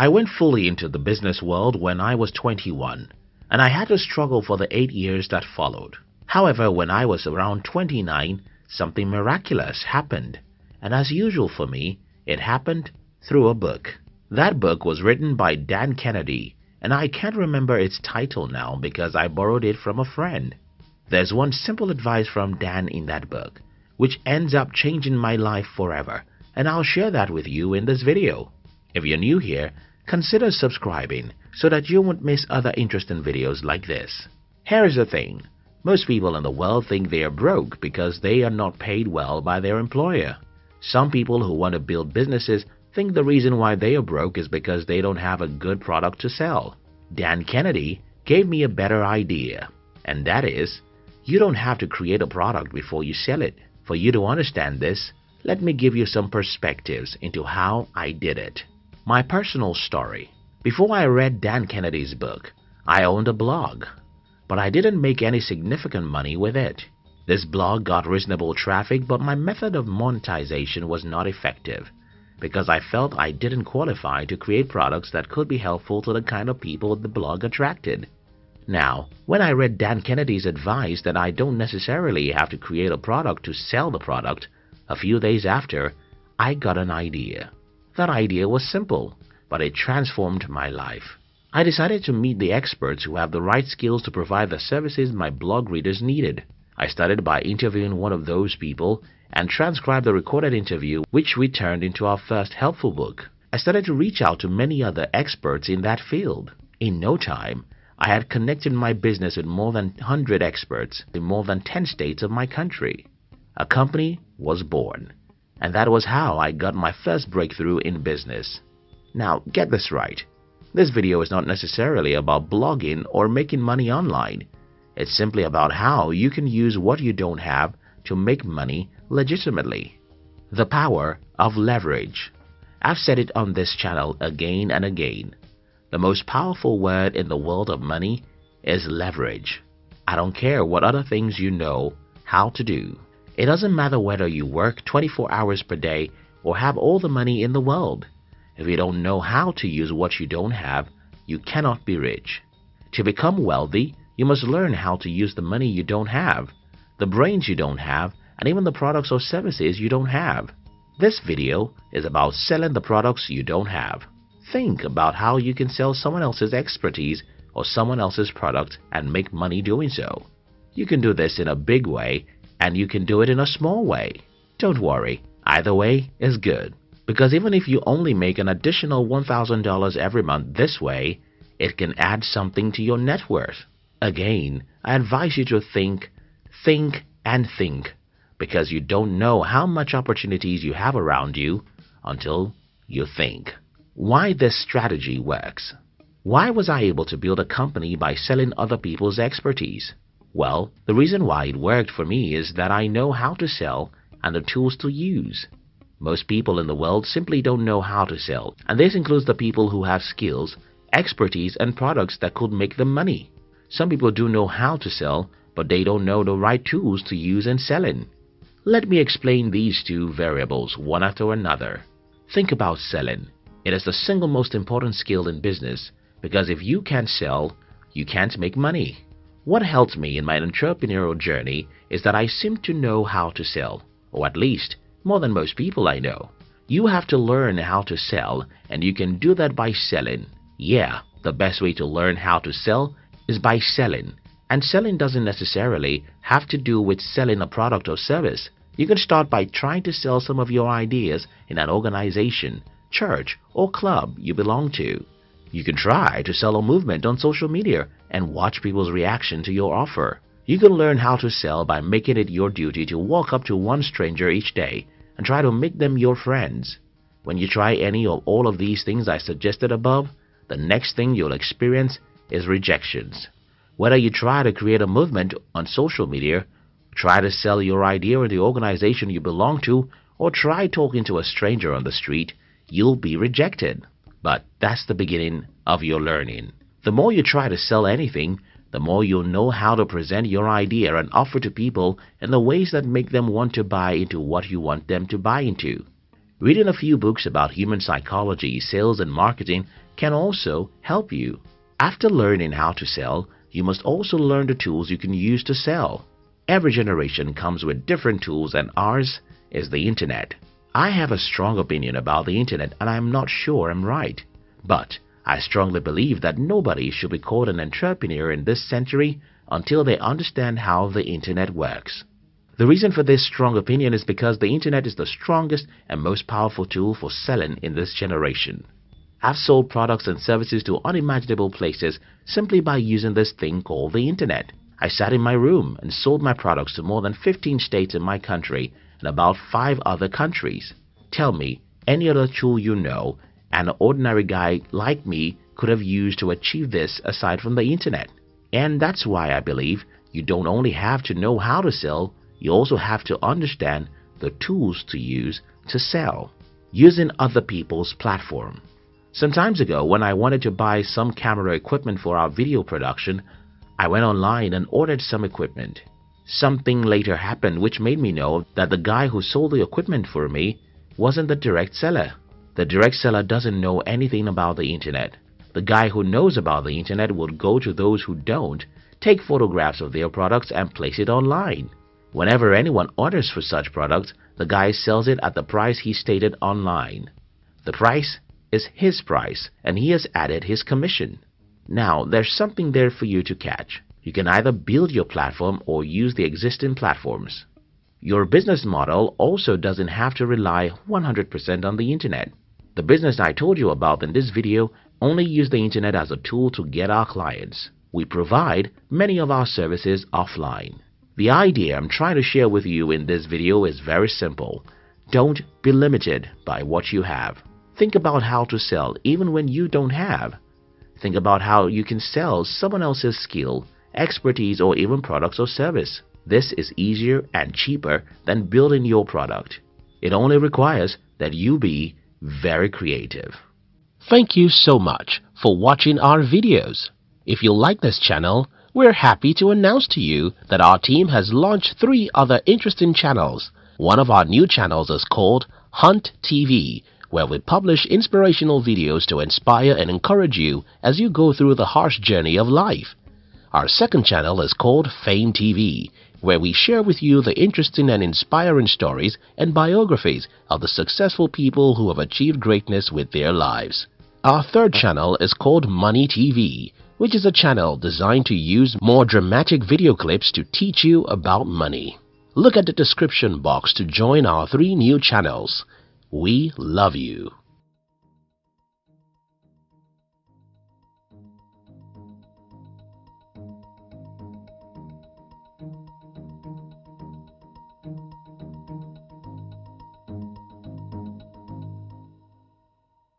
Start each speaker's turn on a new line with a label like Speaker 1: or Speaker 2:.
Speaker 1: I went fully into the business world when I was 21 and I had to struggle for the 8 years that followed. However, when I was around 29, something miraculous happened and as usual for me, it happened through a book. That book was written by Dan Kennedy and I can't remember its title now because I borrowed it from a friend. There's one simple advice from Dan in that book, which ends up changing my life forever, and I'll share that with you in this video. If you're new here, consider subscribing so that you won't miss other interesting videos like this. Here's the thing. Most people in the world think they are broke because they are not paid well by their employer. Some people who want to build businesses think the reason why they are broke is because they don't have a good product to sell. Dan Kennedy gave me a better idea, and that is, you don't have to create a product before you sell it. For you to understand this, let me give you some perspectives into how I did it. My personal story. Before I read Dan Kennedy's book, I owned a blog, but I didn't make any significant money with it. This blog got reasonable traffic, but my method of monetization was not effective because I felt I didn't qualify to create products that could be helpful to the kind of people the blog attracted. Now, when I read Dan Kennedy's advice that I don't necessarily have to create a product to sell the product, a few days after, I got an idea. That idea was simple, but it transformed my life. I decided to meet the experts who have the right skills to provide the services my blog readers needed. I started by interviewing one of those people and transcribed the recorded interview which we turned into our first helpful book. I started to reach out to many other experts in that field. In no time, I had connected my business with more than 100 experts in more than 10 states of my country. A company was born, and that was how I got my first breakthrough in business. Now, get this right. This video is not necessarily about blogging or making money online. It's simply about how you can use what you don't have to make money legitimately. The power of leverage. I've said it on this channel again and again. The most powerful word in the world of money is leverage. I don't care what other things you know how to do. It doesn't matter whether you work 24 hours per day or have all the money in the world. If you don't know how to use what you don't have, you cannot be rich. To become wealthy, you must learn how to use the money you don't have, the brains you don't have, and even the products or services you don't have. This video is about selling the products you don't have. Think about how you can sell someone else's expertise or someone else's product and make money doing so. You can do this in a big way and you can do it in a small way. Don't worry, either way is good. Because even if you only make an additional $1,000 every month this way, it can add something to your net worth. Again, I advise you to think, think, and think because you don't know how much opportunities you have around you until you think. Why this strategy works. Why was I able to build a company by selling other people's expertise? Well, the reason why it worked for me is that I know how to sell and the tools to use. Most people in the world simply don't know how to sell, and this includes the people who have skills, expertise, and products that could make them money. Some people do know how to sell, but they don't know the right tools to use in selling. Let me explain these two variables one after another. Think about selling. It is the single most important skill in business because if you can't sell, you can't make money. What helped me in my entrepreneurial journey is that I seem to know how to sell, or at least more than most people I know. You have to learn how to sell and you can do that by selling. Yeah, the best way to learn how to sell is by selling. And selling doesn't necessarily have to do with selling a product or service. You can start by trying to sell some of your ideas in an organization, church, or club you belong to. You can try to sell a movement on social media and watch people's reaction to your offer. You can learn how to sell by making it your duty to walk up to one stranger each day and try to make them your friends. When you try any or all of these things I suggested above, the next thing you'll experience is rejections. Whether you try to create a movement on social media, try to sell your idea or the organization you belong to, or try talking to a stranger on the street, you'll be rejected. But that's the beginning of your learning. The more you try to sell anything, the more you'll know how to present your idea and offer to people in the ways that make them want to buy into what you want them to buy into. Reading a few books about human psychology, sales and marketing can also help you. After learning how to sell, you must also learn the tools you can use to sell. Every generation comes with different tools and ours is the internet. I have a strong opinion about the internet and I'm not sure I'm right. But I strongly believe that nobody should be called an entrepreneur in this century until they understand how the internet works. The reason for this strong opinion is because the internet is the strongest and most powerful tool for selling in this generation. I've sold products and services to unimaginable places simply by using this thing called the internet. I sat in my room and sold my products to more than 15 states in my country and about 5 other countries. Tell me any other tool you know an ordinary guy like me could have used to achieve this aside from the internet. And that's why I believe you don't only have to know how to sell, you also have to understand the tools to use to sell. Using other people's platform. Some times ago when I wanted to buy some camera equipment for our video production, I went online and ordered some equipment. Something later happened which made me know that the guy who sold the equipment for me wasn't the direct seller. The direct seller doesn't know anything about the internet. The guy who knows about the internet would go to those who don't, take photographs of their products and place it online. Whenever anyone orders for such products, the guy sells it at the price he stated online. The price is his price and he has added his commission. Now, there's something there for you to catch. You can either build your platform or use the existing platforms. Your business model also doesn't have to rely 100% on the internet. The business I told you about in this video only use the internet as a tool to get our clients. We provide many of our services offline. The idea I'm trying to share with you in this video is very simple. Don't be limited by what you have. Think about how to sell even when you don't have. Think about how you can sell someone else's skill, expertise, or even products or service. This is easier and cheaper than building your product. It only requires that you be very creative.
Speaker 2: Thank you so much for watching our videos. If you like this channel, we're happy to announce to you that our team has launched three other interesting channels. One of our new channels is called Hunt TV where we publish inspirational videos to inspire and encourage you as you go through the harsh journey of life. Our second channel is called Fame TV, where we share with you the interesting and inspiring stories and biographies of the successful people who have achieved greatness with their lives. Our third channel is called Money TV, which is a channel designed to use more dramatic video clips to teach you about money. Look at the description box to join our three new channels. We love you.